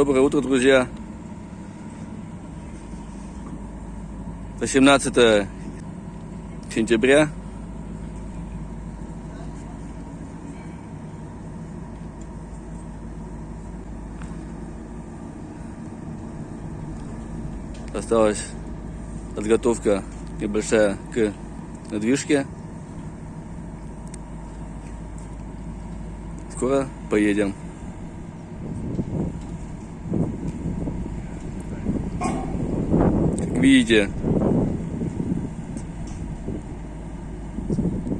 Доброе утро, друзья. 18 сентября. Осталась подготовка небольшая к надвижке. Скоро поедем. Видите,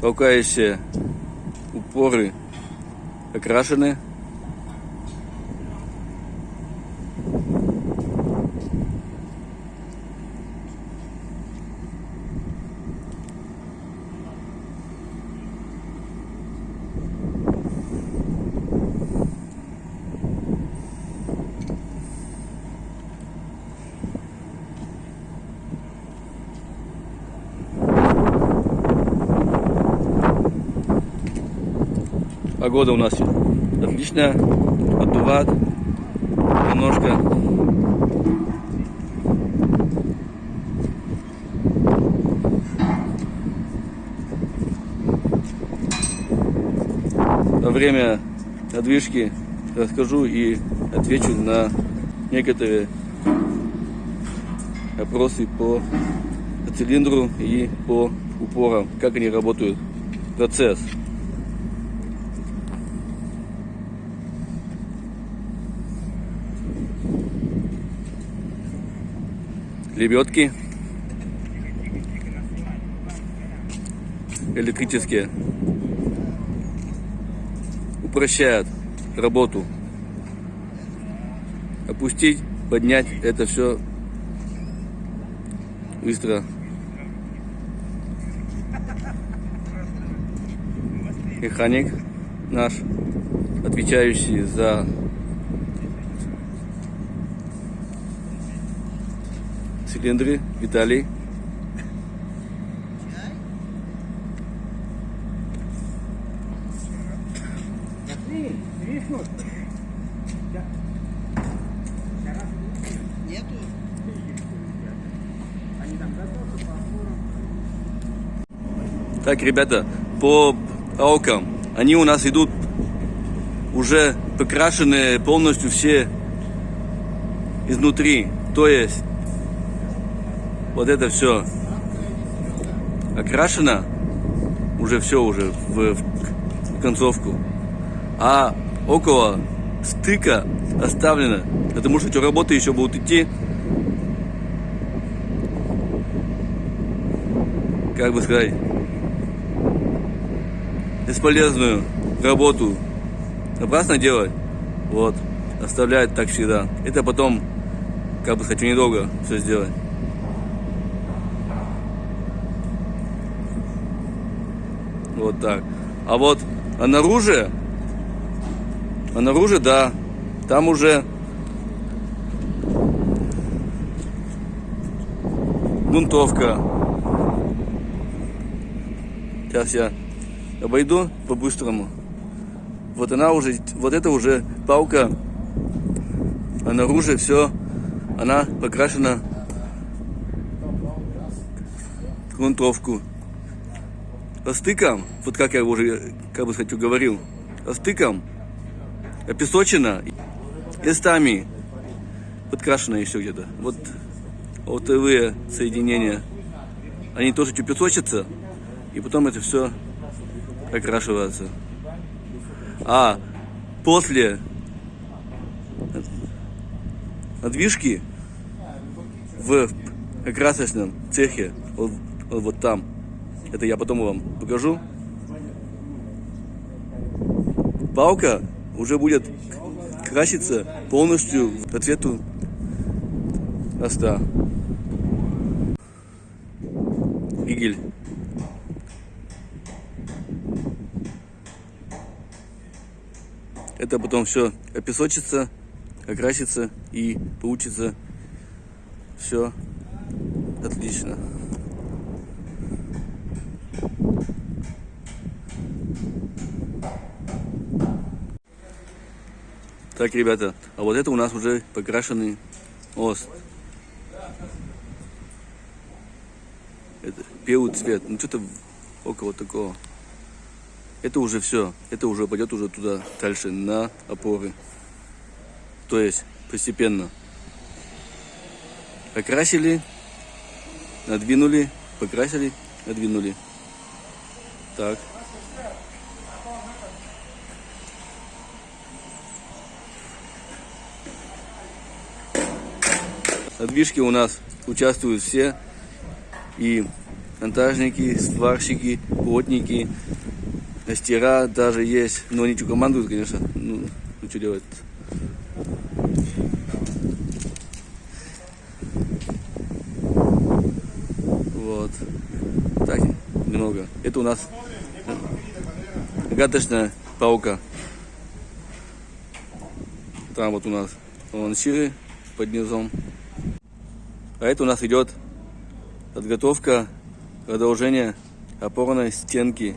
толкающие упоры окрашены. Погода у нас отличная, отдувает немножко. Во время отдвижки расскажу и отвечу на некоторые вопросы по цилиндру и по упорам, как они работают, процесс. Лебедки. Электрические. Упрощают работу. Опустить поднять это все быстро. Механик наш отвечающий за цилиндры, Виталий. Так, ребята, по аукам, они у нас идут уже покрашенные полностью все изнутри. То есть вот это все окрашено, уже все уже в, в концовку, а около стыка оставлено, потому что эти работы еще будут идти, как бы сказать, бесполезную работу напрасно делать, вот, оставляют так всегда. Это потом, как бы сказать, недолго все сделать. Вот так. А вот а наружу, а наружу, да, там уже грунтовка. Сейчас я обойду по-быстрому. Вот она уже, вот это уже палка, а наружу все, она покрашена грунтовку стыком, вот как я уже, как бы сказать, говорил, стыком, песочина, эстами, подкрашено еще где-то. Вот ОТВ соединения, они тоже чуть песочатся, и потом это все окрашивается. А после надвижки в красочном цехе, вот, вот там, это я потом вам покажу. Палка уже будет краситься полностью по цвету моста. Игель. Это потом все опесочится, окрасится и получится все отлично. Так, ребята, а вот это у нас уже покрашенный мост. Это белый цвет, ну что-то около такого. Это уже все, это уже пойдет уже туда дальше на опоры. То есть постепенно. Покрасили, надвинули, покрасили, надвинули. Так. Движке у нас участвуют все. И монтажники, сварщики, плотники, мастера даже есть. Но они что командуют, конечно. Ну, ну что делать? Вот. Так, немного. Это у нас гаточная палка. Там вот у нас вон ширы под низом. А это у нас идет подготовка продолжения опорной стенки.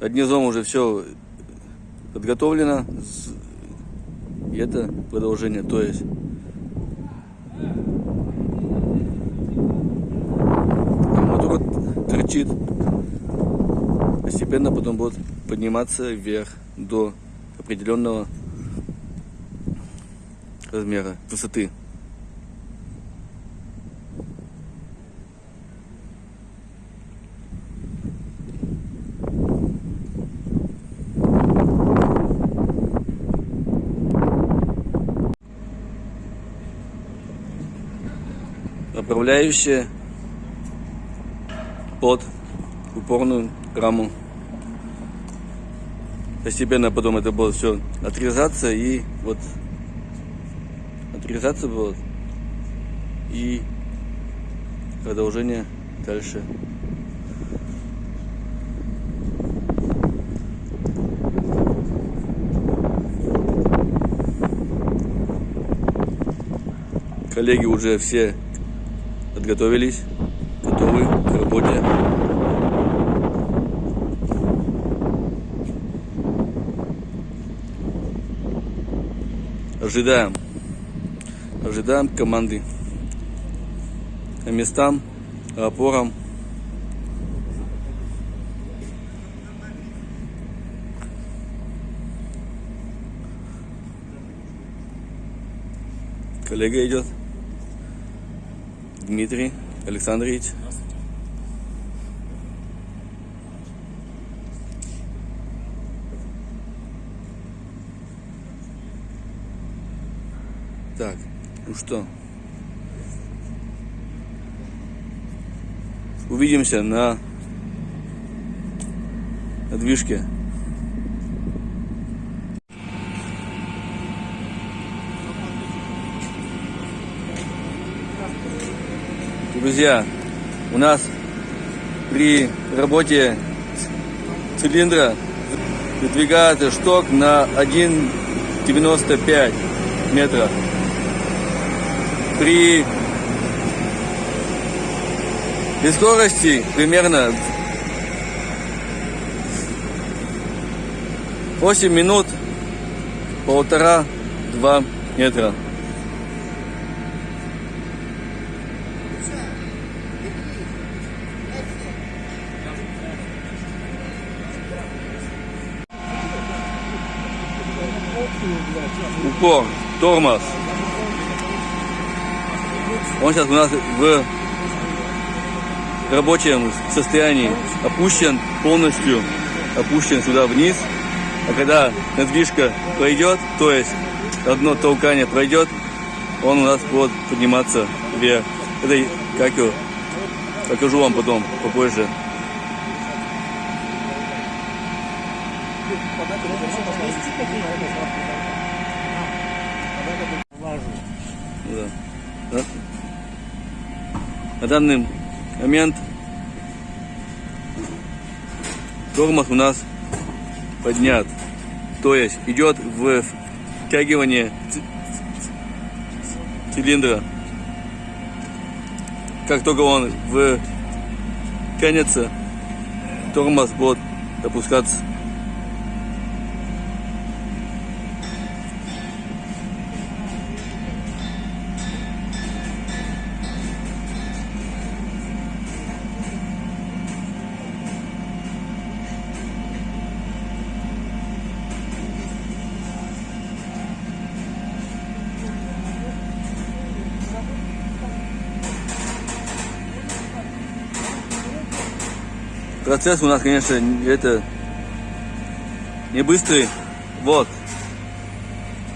Под низом уже все подготовлено. И это продолжение. То есть торчит. Постепенно потом будет подниматься вверх до определенного размера, высоты. направляющая под упорную раму. Постепенно потом это будет все отрезаться и вот отрезаться будет и продолжение дальше. Коллеги уже все подготовились, готовы к работе. Ожидаем. Ожидаем команды. По местам, опорам. Коллега идет. Дмитрий Александрович. Так, ну что, увидимся на, на движке. Друзья, у нас при работе цилиндра выдвигается шток на 1,95 метра. При, при скорости примерно 8 минут полтора-два метра. упор, тормоз. Он сейчас у нас в рабочем состоянии опущен полностью, опущен сюда вниз. А когда надвижка пройдет, то есть одно толкание пройдет, он у нас будет подниматься вверх. Это как его, покажу вам потом, попозже. На данный момент тормоз у нас поднят. То есть идет в втягивание цилиндра. Как только он в тянется, тормоз будет опускаться. Процесс у нас, конечно, это не быстрый. Вот.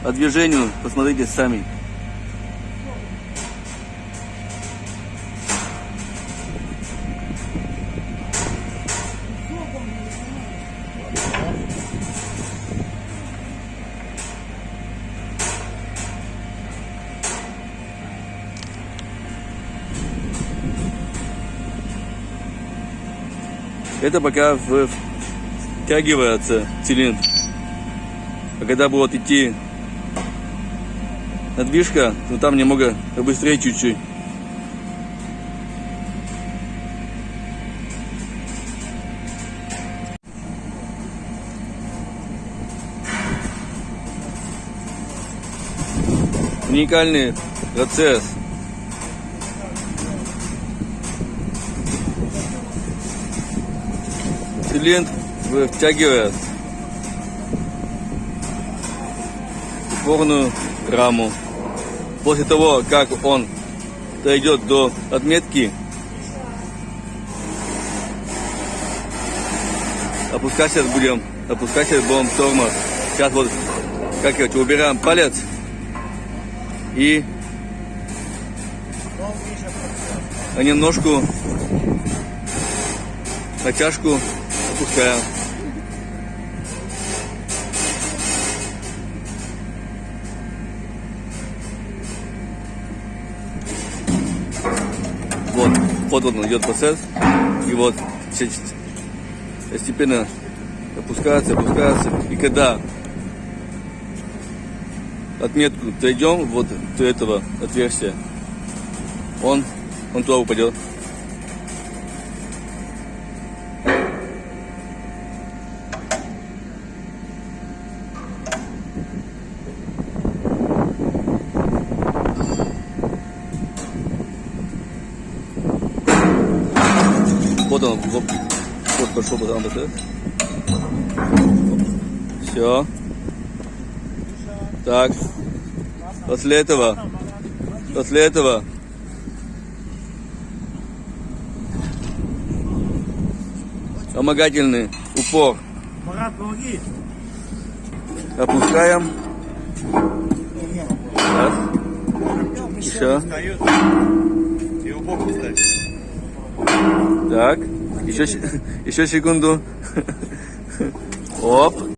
По движению посмотрите сами. Это пока втягивается цилиндр. А когда будет идти надвижка, то там немного быстрее чуть-чуть. Уникальный процесс. Цилиндр втягивает упорную раму. После того, как он дойдет до отметки, опускать сейчас будем, опускать сейчас будем тормоз. Сейчас вот, как я убираем палец и немножко натяжку опускаем. Вот, вот он идет процесс. И вот чуть постепенно опускается, опускается. И когда отметку дойдем вот до этого отверстия, он, он туда упадет. Вот он, вот, бы там процесс. Все. Так. После этого, после этого вспомогательный упор Марат, помоги. опускаем. Раз. Еще. Встает. Его бок ставь. Так. Еще, еще секунду. Оп.